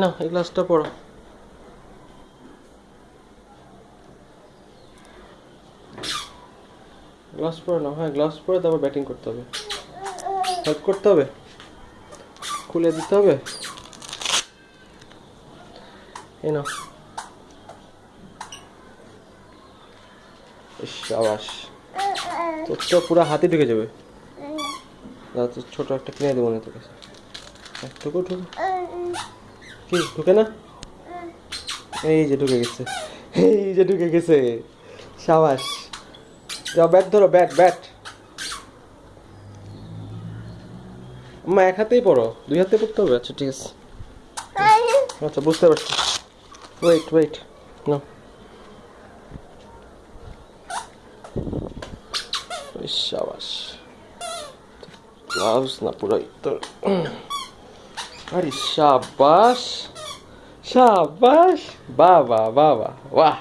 নাও এই গ্লাভসটা পরো গ্লাভস পরে নাও হ্যাঁ গ্লাভস পরে তারপর ব্যাটিং করতে হবে। হেল্প করতে হবে? খুলে দিতে হবে? এই ইস, সাবাস। তোর তো পুরো হাতে ঢুকে যাবে। দাদা তো ছোট একটা কিনে দেবো না তোর কাছে। ঢুকো ঢুকো। কি, ঢুকে না? এই যে ঢুকে গেছে। এই যে ঢুকে গেছে। সাবাস। যাও, ব্যাট ধরো, ব্যাট ব্যাট। মা, এক হাতেই পড়ো। দুই হাতে পড়তে হবে? আচ্ছা ঠিক আছে। আচ্ছা বুঝতে পারছি। ওয়েট ওয়েট না সাবাস। গ্লাভস না পুরাই তোর আরে সাবাস সাবাস বাবা বাবা বাহ